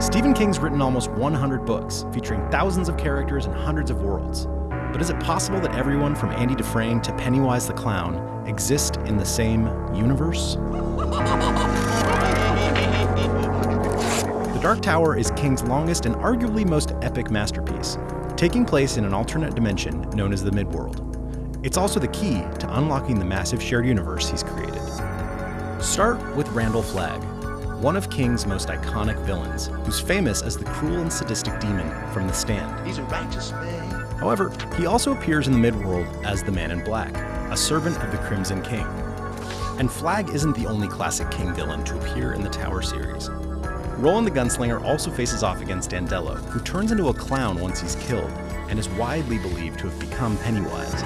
Stephen King's written almost 100 books, featuring thousands of characters and hundreds of worlds. But is it possible that everyone from Andy Dufresne to Pennywise the Clown exist in the same universe? The Dark Tower is King's longest and arguably most epic masterpiece, taking place in an alternate dimension known as the Midworld. It's also the key to unlocking the massive shared universe he's created. Start with Randall Flagg, one of King's most iconic villains, who's famous as the cruel and sadistic demon from The Stand. He's a righteous man. However, he also appears in the Midworld as the Man in Black, a servant of the Crimson King. And Flagg isn't the only classic King villain to appear in the Tower series. Roland the Gunslinger also faces off against Dandelo, who turns into a clown once he's killed, and is widely believed to have become Pennywise.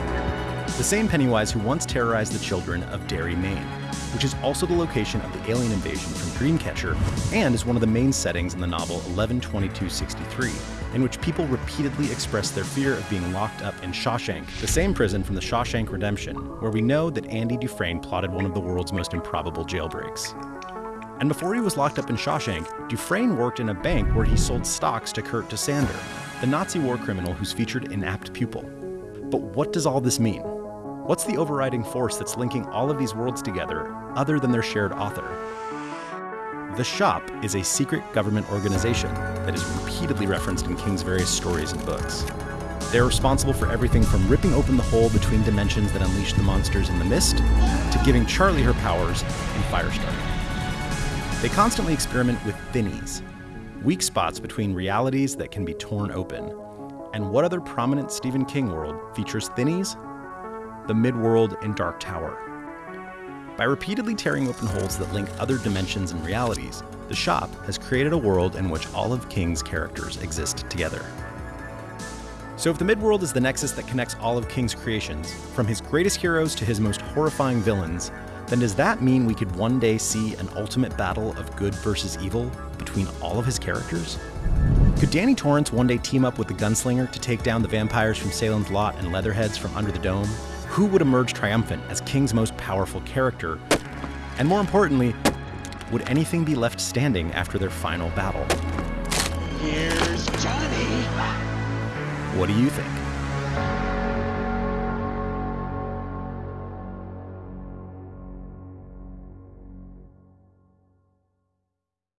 The same Pennywise who once terrorized the children of Derry, Maine, which is also the location of the alien invasion from Dreamcatcher and is one of the main settings in the novel 11/22/63, in which people repeatedly express their fear of being locked up in Shawshank, the same prison from the Shawshank Redemption, where we know that Andy Dufresne plotted one of the world's most improbable jailbreaks. And before he was locked up in Shawshank, Dufresne worked in a bank where he sold stocks to Kurt Dussander, the Nazi war criminal who's featured in Apt Pupil. But what does all this mean? What's the overriding force that's linking all of these worlds together other than their shared author? The Shop is a secret government organization that is repeatedly referenced in King's various stories and books. They're responsible for everything from ripping open the hole between dimensions that unleashed the monsters in the mist to giving Charlie her powers in Firestarter. They constantly experiment with thinnies, weak spots between realities that can be torn open. And what other prominent Stephen King world features thinnies? The Midworld, and Dark Tower. By repeatedly tearing open holes that link other dimensions and realities, the shop has created a world in which all of King's characters exist together. So if the Midworld is the nexus that connects all of King's creations, from his greatest heroes to his most horrifying villains, then does that mean we could one day see an ultimate battle of good versus evil between all of his characters? Could Danny Torrance one day team up with the Gunslinger to take down the vampires from Salem's Lot and Leatherheads from Under the Dome? Who would emerge triumphant as King's most powerful character? And more importantly, would anything be left standing after their final battle? Here's Johnny. What do you think?